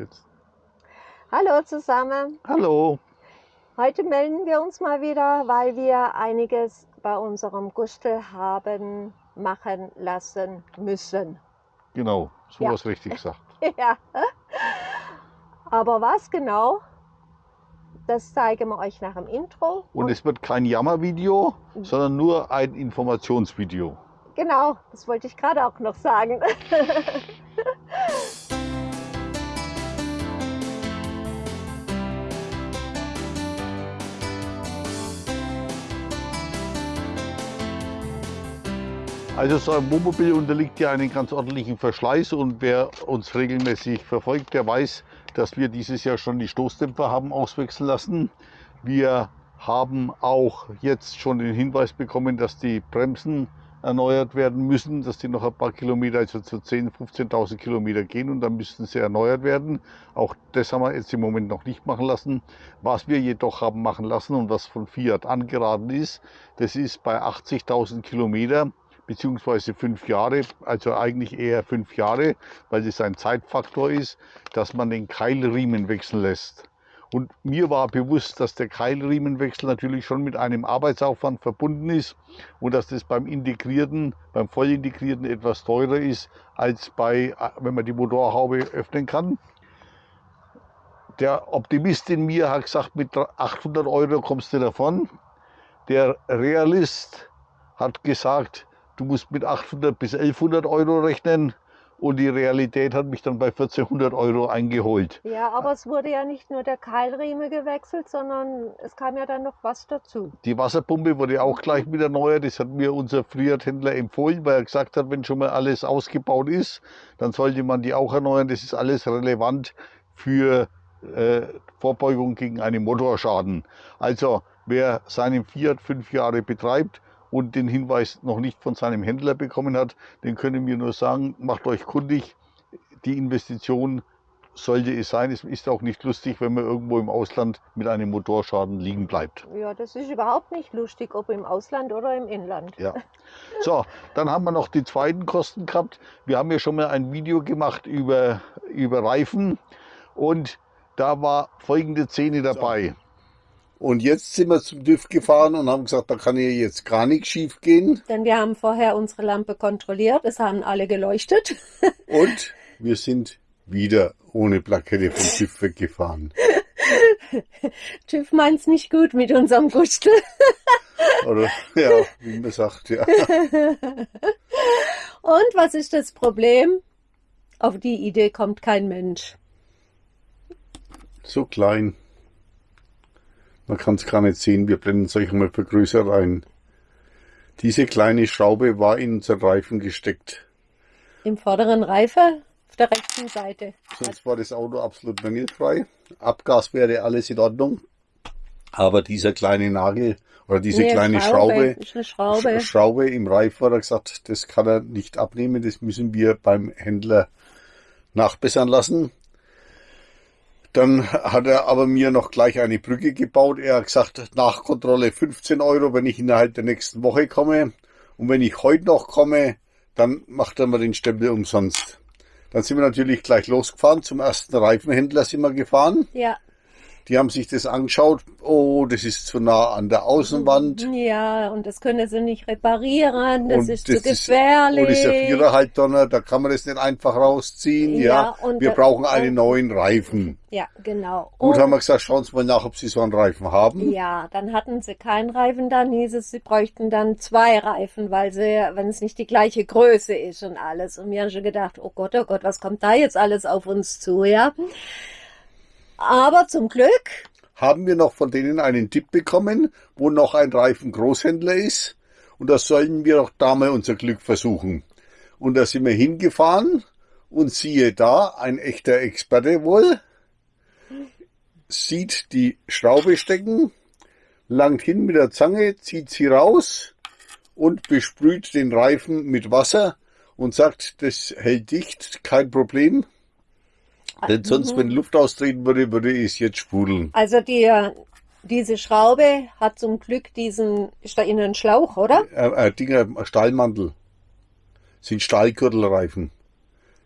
Jetzt. Hallo zusammen. Hallo. Heute melden wir uns mal wieder, weil wir einiges bei unserem Gustel haben machen lassen müssen. Genau, so Ja. was richtig gesagt. ja. Aber was genau, das zeigen wir euch nach dem Intro. Und es wird kein Jammervideo, sondern nur ein Informationsvideo. genau, das wollte ich gerade auch noch sagen. Also so ein Wohnmobil unterliegt ja einem ganz ordentlichen Verschleiß und wer uns regelmäßig verfolgt, der weiß, dass wir dieses Jahr schon die Stoßdämpfer haben auswechseln lassen. Wir haben auch jetzt schon den Hinweis bekommen, dass die Bremsen erneuert werden müssen, dass die noch ein paar Kilometer, also zu 10.000, 15.000 Kilometer gehen und dann müssten sie erneuert werden. Auch das haben wir jetzt im Moment noch nicht machen lassen. Was wir jedoch haben machen lassen und was von Fiat angeraten ist, das ist bei 80.000 Kilometer beziehungsweise fünf Jahre, also eigentlich eher fünf Jahre, weil das ein Zeitfaktor ist, dass man den Keilriemen wechseln lässt. Und mir war bewusst, dass der Keilriemenwechsel natürlich schon mit einem Arbeitsaufwand verbunden ist und dass das beim integrierten, beim vollintegrierten etwas teurer ist, als bei, wenn man die Motorhaube öffnen kann. Der Optimist in mir hat gesagt, mit 800 Euro kommst du davon. Der Realist hat gesagt, du musst mit 800 bis 1100 Euro rechnen. Und die Realität hat mich dann bei 1400 Euro eingeholt. ja, aber es wurde ja nicht nur der Keilriemen gewechselt, sondern es kam ja dann noch was dazu. Die Wasserpumpe wurde auch gleich mit erneuert. Das hat mir unser Friert-Händler empfohlen, weil er gesagt hat, wenn schon mal alles ausgebaut ist, dann sollte man die auch erneuern. Das ist alles relevant für äh, Vorbeugung gegen einen Motorschaden. Also wer seinen Fiat fünf Jahre betreibt und den Hinweis noch nicht von seinem Händler bekommen hat, den können wir nur sagen, macht euch kundig. Die Investition sollte es sein. Es ist auch nicht lustig, wenn man irgendwo im Ausland mit einem Motorschaden liegen bleibt. Ja, das ist überhaupt nicht lustig, ob im Ausland oder im Inland. Ja. So, dann haben wir noch die zweiten Kosten gehabt. Wir haben ja schon mal ein Video gemacht über, über Reifen und da war folgende Szene dabei. Und jetzt sind wir zum TÜV gefahren und haben gesagt, da kann hier jetzt gar nichts schief gehen. Denn wir haben vorher unsere Lampe kontrolliert, es haben alle geleuchtet. Und wir sind wieder ohne Plakette vom TÜV weggefahren. TÜV meint's nicht gut mit unserem Gustel. Oder, ja, wie man sagt, ja. Und was ist das Problem? Auf die Idee kommt kein Mensch. So klein. Man kann es gar nicht sehen. Wir blenden es euch mal vergrößert ein. Diese kleine Schraube war in unseren Reifen gesteckt. Im vorderen Reife auf der rechten Seite. Sonst war das Auto absolut mängelfrei. Abgas wäre alles in Ordnung. Aber dieser kleine Nagel oder diese Nee, kleine Schraube, Schraube. Sch- Schraube im Reif hat er gesagt, das kann er nicht abnehmen, das müssen wir beim Händler nachbessern lassen. Dann hat er aber mir noch gleich eine Brücke gebaut. Er hat gesagt, Nachkontrolle 15 Euro, wenn ich innerhalb der nächsten Woche komme. Und wenn ich heute noch komme, dann macht er mir den Stempel umsonst. Dann sind wir natürlich gleich losgefahren. Zum ersten Reifenhändler sind wir gefahren. Ja, Die haben sich das angeschaut. Oh, das ist zu nah an der Außenwand. ja, und das können sie nicht reparieren, das Und ist das zu ist- gefährlich. Und das ist ja Viererhalbtonner, da kann man das nicht einfach rausziehen. Ja, Ja, und wir da- brauchen einen und- neuen Reifen. Ja, genau. Gut, Und- haben wir gesagt, schauen Sie mal nach, ob Sie so einen Reifen haben. Ja, dann hatten sie keinen Reifen, dann hieß es, sie bräuchten dann zwei Reifen, weil sie, wenn es nicht die gleiche Größe ist und alles. Und wir haben schon gedacht, oh Gott, oh Gott, was kommt da jetzt alles auf uns zu, ja? Aber zum Glück, Haben wir noch von denen einen Tipp bekommen, wo noch ein Reifengroßhändler ist. Und da sollten wir doch da mal unser Glück versuchen. Und da sind wir hingefahren und siehe da, ein echter Experte wohl, sieht die Schraube stecken, langt hin mit der Zange, zieht sie raus und besprüht den Reifen mit Wasser und sagt, das hält dicht, kein Problem. Denn sonst, wenn Luft austreten würde, würde es jetzt sprudeln. also die, diese Schraube hat zum Glück diesen, ist da innen ein Schlauch, oder? Äh, äh, Dinger, Stahlmantel. Sind Stahlgürtelreifen.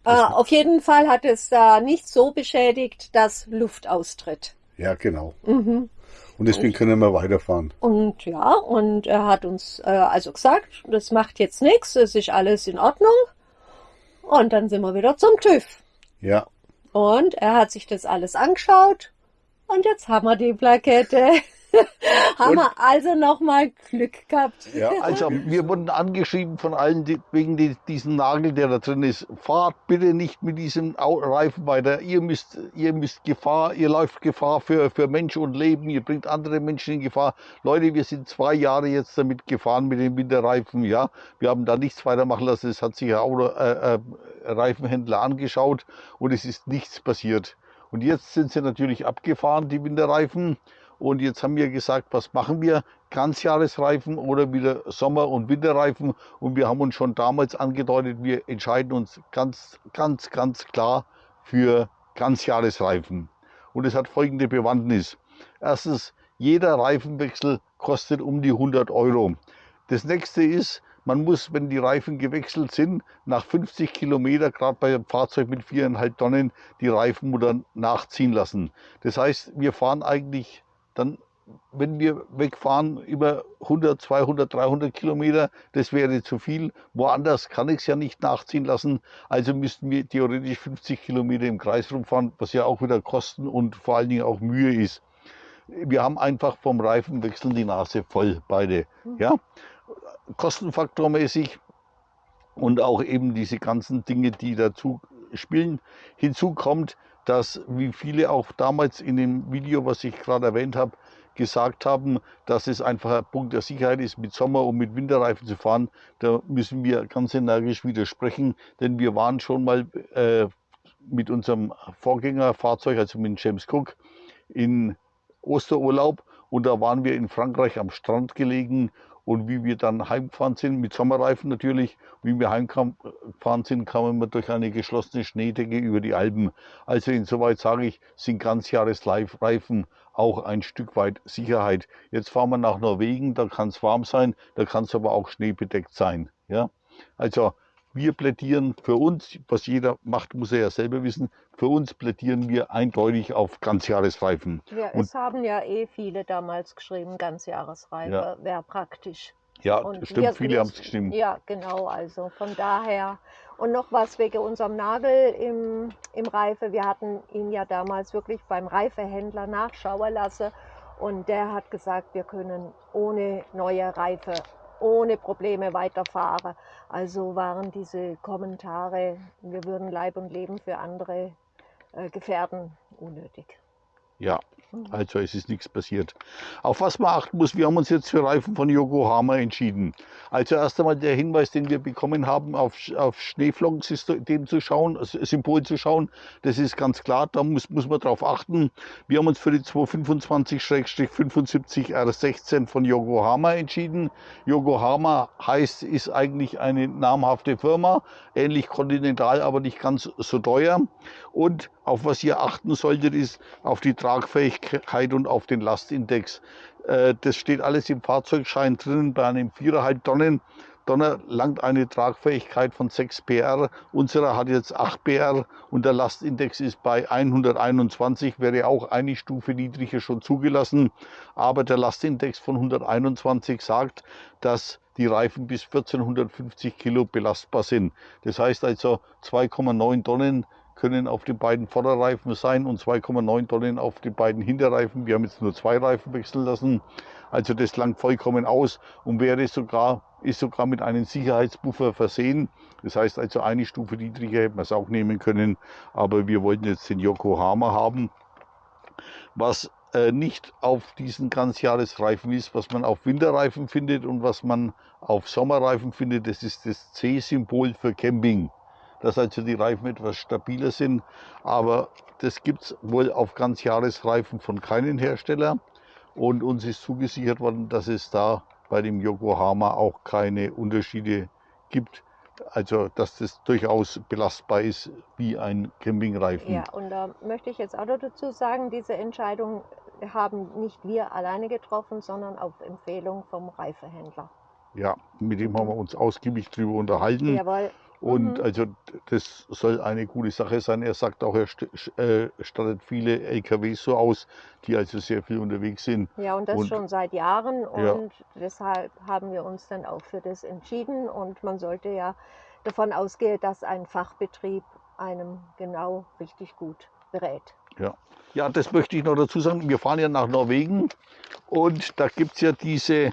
Äh, auf jeden Fall hat es da nicht so beschädigt, dass Luft austritt. Ja, genau. Mhm. Und deswegen können wir weiterfahren. Und ja, und er hat uns äh, also gesagt, das macht jetzt nichts, es ist alles in Ordnung. Und dann sind wir wieder zum TÜV. Ja, Und er hat sich das alles angeschaut. Und jetzt haben wir die Plakette. haben wir also nochmal Glück gehabt. ja. Also wir wurden angeschrieben von allen die, wegen die, diesem Nagel, der da drin ist. Fahrt bitte nicht mit diesem Reifen weiter. Ihr müsst, ihr müsst Gefahr, ihr läuft Gefahr für, für Mensch und Leben. Ihr bringt andere Menschen in Gefahr. Leute, wir sind zwei Jahre jetzt damit gefahren mit den Winterreifen. Ja, wir haben da nichts weitermachen lassen. Es hat sich ein Auto, äh, äh, Reifenhändler angeschaut und es ist nichts passiert. Und jetzt sind sie natürlich abgefahren, die Winterreifen. Und jetzt haben wir gesagt, was machen wir? Ganzjahresreifen oder wieder Sommer- und Winterreifen? Und wir haben uns schon damals angedeutet, wir entscheiden uns ganz, ganz, ganz klar für Ganzjahresreifen. Und es hat folgende Bewandtnis. Erstens, jeder Reifenwechsel kostet um die 100 Euro. Das nächste ist, man muss, wenn die Reifen gewechselt sind, nach 50 Kilometer, gerade bei einem Fahrzeug mit 4,5 Tonnen, die Reifenmutter nachziehen lassen. Das heißt, wir fahren eigentlich dann, wenn wir wegfahren, über 100, 200, 300 Kilometer, das wäre zu viel. Woanders kann ich es ja nicht nachziehen lassen. Also müssten wir theoretisch 50 Kilometer im Kreis rumfahren, was ja auch wieder Kosten und vor allen Dingen auch Mühe ist. Wir haben einfach vom Reifenwechsel die Nase voll, beide. Ja? Kostenfaktormäßig und auch eben diese ganzen Dinge, die dazu spielen. Hinzu kommt, dass, wie viele auch damals in dem Video, was ich gerade erwähnt habe, gesagt haben, dass es einfach ein Punkt der Sicherheit ist, mit Sommer- und mit Winterreifen zu fahren. Da müssen wir ganz energisch widersprechen, denn wir waren schon mal äh, mit unserem Vorgängerfahrzeug, also mit James Cook, in Osterurlaub und da waren wir in Frankreich am Strand gelegen und wie wir dann heimgefahren sind, mit Sommerreifen natürlich, wie wir heimgefahren sind, kamen wir durch eine geschlossene Schneedecke über die Alpen. Also insoweit sage ich, sind Ganzjahresreifen auch ein Stück weit Sicherheit. Jetzt fahren wir nach Norwegen, da kann es warm sein, da kann es aber auch schneebedeckt sein. Ja? Also wir plädieren für uns, was jeder macht, muss er ja selber wissen, für uns plädieren wir eindeutig auf Ganzjahresreifen. Ja, Und- es haben ja eh viele damals geschrieben, Ganzjahresreife Ja. wäre praktisch. Ja, Und stimmt, wir- viele haben es gestimmt. Ja, genau, also von daher. Und noch was wegen unserem Nagel im, im Reife. Wir hatten ihn ja damals wirklich beim Reifehändler nachschauen lassen und der hat gesagt, wir können ohne neue Reife, ohne Probleme weiterfahren. Also waren diese Kommentare, wir würden Leib und Leben für andere äh, gefährden, unnötig. Ja, also es ist nichts passiert. Auf was man achten muss, wir haben uns jetzt für Reifen von Yokohama entschieden. Also erst einmal der Hinweis, den wir bekommen haben, auf, auf Schneeflockensystem zu schauen, also Symbol zu schauen, das ist ganz klar, da muss, muss man drauf achten. Wir haben uns für die 225-75 R16 von Yokohama entschieden. Yokohama heißt, ist eigentlich eine namhafte Firma, ähnlich Continental, aber nicht ganz so teuer. Und auf was ihr achten solltet, ist auf die Tragfähigkeit und auf den Lastindex. Äh, Das steht alles im Fahrzeugschein drin. Bei einem 4,5 Tonnen Donner langt eine Tragfähigkeit von 6 PR. Unserer hat jetzt 8 PR und der Lastindex ist bei 121, wäre auch eine Stufe niedriger schon zugelassen. Aber der Lastindex von 121 sagt, dass die Reifen bis 1450 Kilo belastbar sind. Das heißt also 2,9 Tonnen können auf den beiden Vorderreifen sein und 2,9 Tonnen auf den beiden Hinterreifen. Wir haben jetzt nur zwei Reifen wechseln lassen. Also das langt vollkommen aus und wäre sogar, ist sogar mit einem Sicherheitsbuffer versehen. Das heißt also eine Stufe niedriger hätten wir es auch nehmen können. Aber wir wollten jetzt den Yokohama haben. Was äh, nicht auf diesen Ganzjahresreifen ist, was man auf Winterreifen findet und was man auf Sommerreifen findet, das ist das C-Symbol für Camping dass also die Reifen etwas stabiler sind. Aber das gibt es wohl auf Ganzjahresreifen von keinem Hersteller. Und uns ist zugesichert worden, dass es da bei dem Yokohama auch keine Unterschiede gibt. Also dass das durchaus belastbar ist wie ein Campingreifen. Ja, und da möchte ich jetzt auch noch dazu sagen, diese Entscheidung haben nicht wir alleine getroffen, sondern auf Empfehlung vom Reifehändler. Ja, mit dem haben wir uns ausgiebig drüber unterhalten. Jawohl. Und Mhm. also das soll eine gute Sache sein. Er sagt auch, er äh, stattet viele LKWs so aus, die also sehr viel unterwegs sind. Ja, und das Und- schon seit Jahren. Ja. Und deshalb haben wir uns dann auch für das entschieden. Und man sollte ja davon ausgehen, dass ein Fachbetrieb einem genau richtig gut berät. Ja. ja, das möchte ich noch dazu sagen. Wir fahren ja nach Norwegen und da gibt es ja diese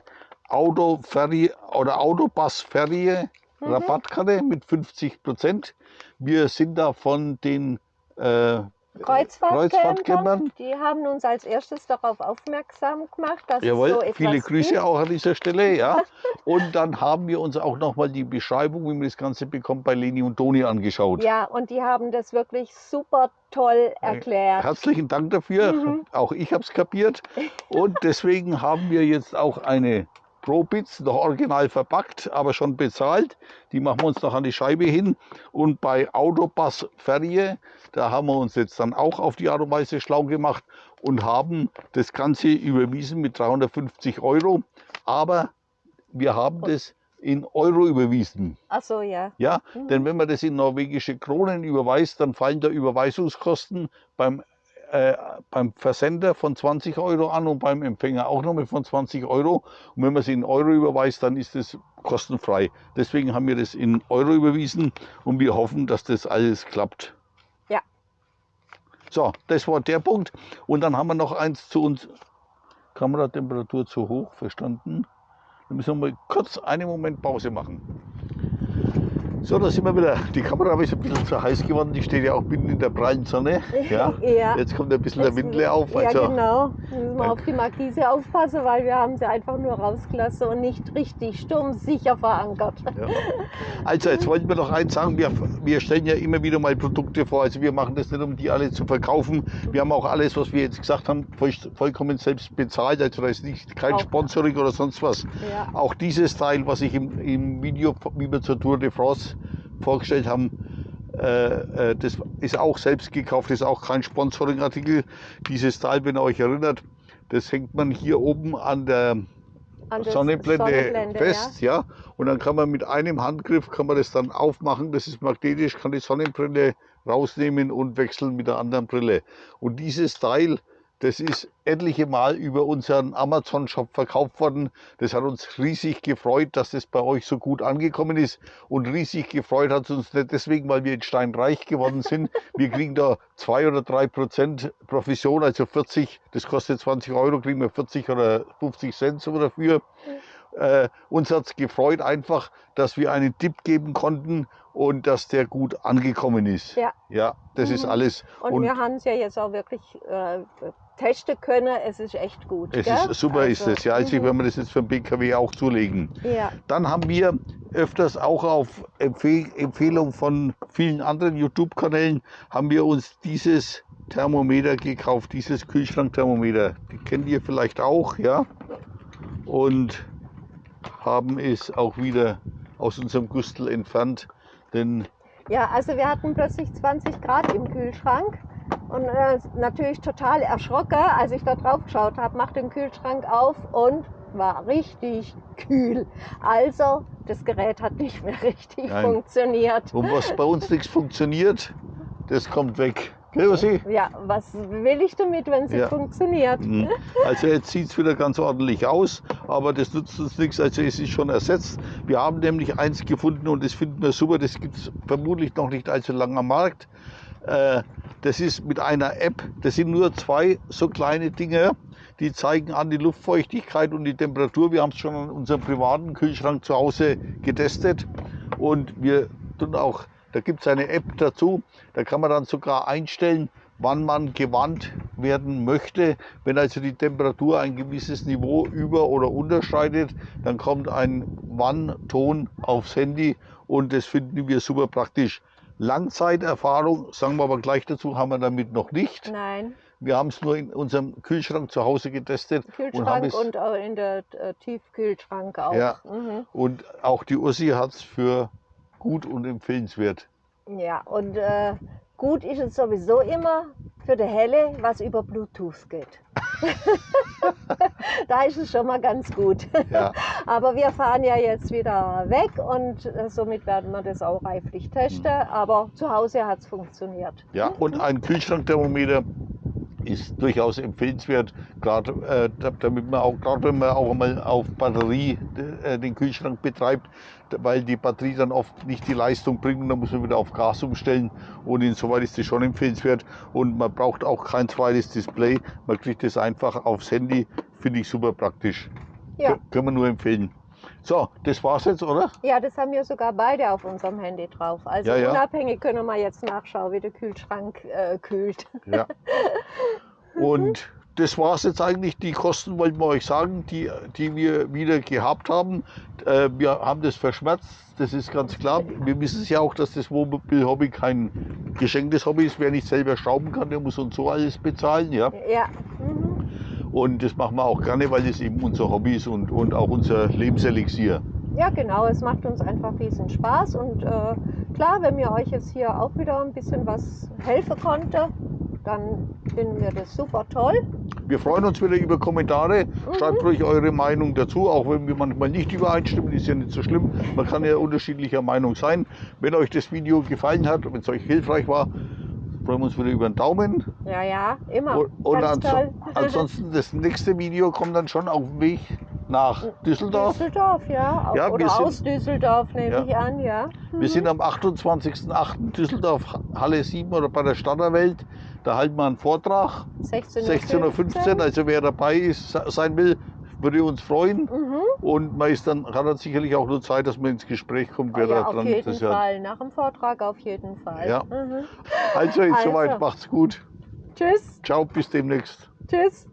Autoferie oder Autobus-Ferie Mhm. Rabattkarte mit 50 Prozent. Wir sind da von den äh, Kreuzfahrtcampern, die haben uns als erstes darauf aufmerksam gemacht, dass Jawohl, es so etwas viele Grüße gibt. auch an dieser Stelle, ja. Und dann haben wir uns auch nochmal die Beschreibung, wie man das Ganze bekommt, bei Leni und Toni angeschaut. Ja, und die haben das wirklich super toll erklärt. Herzlichen Dank dafür. Mhm. Auch ich habe es kapiert. Und deswegen haben wir jetzt auch eine Pro-Bits, noch original verpackt, aber schon bezahlt. Die machen wir uns noch an die Scheibe hin. Und bei Autobus Ferie, da haben wir uns jetzt dann auch auf die Art und Weise schlau gemacht und haben das Ganze überwiesen mit 350 Euro. Aber wir haben das in Euro überwiesen. Ach so, ja. Ja, Mhm. denn wenn man das in norwegische Kronen überweist, dann fallen da Überweisungskosten beim, äh, beim Versender von 20 Euro an und beim Empfänger auch nochmal von 20 Euro. Und wenn man es in Euro überweist, dann ist es kostenfrei. Deswegen haben wir das in Euro überwiesen und wir hoffen, dass das alles klappt. Ja. So, das war der Punkt. Und dann haben wir noch eins zu uns. Kameratemperatur zu hoch, verstanden? Dann müssen wir mal kurz einen Moment Pause machen. So, da sind wir wieder. Die Kamera ist ein bisschen zu heiß geworden. Die steht ja auch mitten in der prallen Sonne. Ja. Ja. Jetzt kommt ein bisschen der Windle auf. Ja, Also, genau. Da müssen wir auf die Markise aufpassen, weil wir haben sie einfach nur rausgelassen und nicht richtig sturmsicher verankert. ja. also jetzt wollten wir noch eins sagen. Wir, wir stellen ja immer wieder mal Produkte vor. Also wir machen das nicht, um die alle zu verkaufen. Wir haben auch alles, was wir jetzt gesagt haben, voll, vollkommen selbst bezahlt. Also da ist nicht kein Auch. Sponsoring oder sonst was. Ja. Auch dieses Teil, was ich im, im Video, wie wir zur Tour de France vorgestellt haben, äh, äh, das ist auch selbst gekauft, das ist auch kein Sponsoring-Artikel. Dieses Teil, wenn ihr euch erinnert, das hängt man hier oben an der An Sonnenblende, Sonnenblende, fest, ja. Und dann kann man mit einem Handgriff kann man das dann aufmachen. Das ist magnetisch, kann die Sonnenbrille rausnehmen und wechseln mit der anderen Brille. Und dieses Teil, das ist etliche Mal über unseren Amazon-Shop verkauft worden. Das hat uns riesig gefreut, dass das bei euch so gut angekommen ist. Und riesig gefreut hat es uns nicht deswegen, weil wir in Stein reich geworden sind. Wir kriegen da zwei oder drei Prozent Provision, also 40, das kostet 20 Euro, kriegen wir 40 oder 50 Cent so dafür. Äh, uns hat es gefreut einfach, dass wir einen Tipp geben konnten und dass der gut angekommen ist. Ja. Ja, das ist Mhm. alles. Und, wir haben es ja jetzt auch wirklich äh, testen können. Es ist echt gut. es gell? ist super ist Also, es. Ja, also mhm. wenn wir das jetzt für den BKW auch zulegen. Ja, Dann haben wir öfters auch auf Empfehl Empfehlung von vielen anderen YouTube-Kanälen haben wir uns dieses Thermometer gekauft, dieses Kühlschrankthermometer. Die kennt ihr vielleicht auch, ja. Und haben es auch wieder aus unserem Gustel entfernt, denn ja, also wir hatten plötzlich 20 Grad im Kühlschrank und äh, natürlich total erschrocken, als ich da drauf geschaut habe, mach den Kühlschrank auf und war richtig kühl. Also das Gerät hat nicht mehr richtig Nein. funktioniert. und was bei uns nichts funktioniert, das kommt weg. Gell, Ossi? Ja, was will ich damit, wenn es Ja. nicht funktioniert? Mhm. Also jetzt sieht es wieder ganz ordentlich aus, aber das nutzt uns nichts, also es ist schon ersetzt. Wir haben nämlich eins gefunden und das finden wir super, das gibt es vermutlich noch nicht allzu lange am Markt. Äh, Das ist mit einer App, das sind nur zwei so kleine Dinge, die zeigen an die Luftfeuchtigkeit und die Temperatur. Wir haben es schon an unserem privaten Kühlschrank zu Hause getestet und wir tun auch, da gibt es eine App dazu, da kann man dann sogar einstellen, wann man gewandt werden möchte. Wenn also die Temperatur ein gewisses Niveau über- oder unterschreitet, dann kommt ein Wann-Ton aufs Handy und das finden wir super praktisch. Langzeiterfahrung, sagen wir aber gleich dazu, haben wir damit noch nicht. Nein, Wir haben es nur in unserem Kühlschrank zu Hause getestet und haben Kühlschrank und, auch in der äh, Tiefkühlschrank auch. Ja. Mhm. und auch die Ussi hat es für gut und empfehlenswert. Ja, und äh, gut ist es sowieso immer für die Helle, was über Bluetooth geht. da ist es schon mal ganz gut. Ja. Aber wir fahren ja jetzt wieder weg und äh, somit werden wir das auch reiflich testen. Aber zu Hause hat es funktioniert. Ja, und ein Kühlschrankthermometer ist durchaus empfehlenswert, gerade äh, da- damit man auch, gerade wenn man auch mal auf Batterie äh, den Kühlschrank betreibt, weil die Batterie dann oft nicht die Leistung bringt und dann muss man wieder auf Gas umstellen und insoweit ist das schon empfehlenswert und man braucht auch kein zweites Display, man kriegt das einfach aufs Handy, finde ich super praktisch. Ja. Kö- Können wir nur empfehlen. So, das war's jetzt, oder? Ja, das haben wir sogar beide auf unserem Handy drauf. Also Ja, ja. unabhängig können wir jetzt nachschauen, wie der Kühlschrank äh, kühlt. Ja. Und das war es jetzt eigentlich. Die Kosten wollten wir euch sagen, die, die wir wieder gehabt haben. Äh, wir haben das verschmerzt, das ist ganz klar. Wir wissen es ja auch, dass das Wohnmobil-Hobby kein geschenktes Hobby ist. Wer nicht selber schrauben kann, der muss uns so alles bezahlen. Ja? Ja. Mhm. Und das machen wir auch gerne, weil das eben unser Hobby ist und, und auch unser Lebenselixier. Ja, genau. Es macht uns einfach riesen Spaß. Und äh, klar, wenn mir euch jetzt hier auch wieder ein bisschen was helfen konnte, dann finden wir das super toll. Wir freuen uns wieder über Kommentare. Schreibt ruhig eure Meinung dazu, auch wenn wir manchmal nicht übereinstimmen, ist ja nicht so schlimm. Man kann ja unterschiedlicher Meinung sein. Wenn euch das Video gefallen hat, wenn es euch hilfreich war, freuen wir uns wieder über einen Daumen. Ja, ja, immer. Und, und anso toll. ansonsten, das nächste Video kommt dann schon auf dem Weg nach Düsseldorf. Düsseldorf, ja. Ja, Oder sind- aus Düsseldorf, nehme Ja. ich an, ja. Wir sind am 28.08. Düsseldorf, Halle 7 oder bei der Stadterwelt. Da halten wir einen Vortrag. 16.15 16.15 Uhr. Also wer dabei ist, sein will, würde uns freuen. Mhm. Und man ist dann, hat dann sicherlich auch nur Zeit, dass man ins Gespräch kommt, wer ja, da auf dran jeden ist. Ja. Fall. Nach dem Vortrag auf jeden Fall. Ja. Mhm. Also, Also. soweit, macht's gut. Tschüss. Ciao, bis demnächst. Tschüss.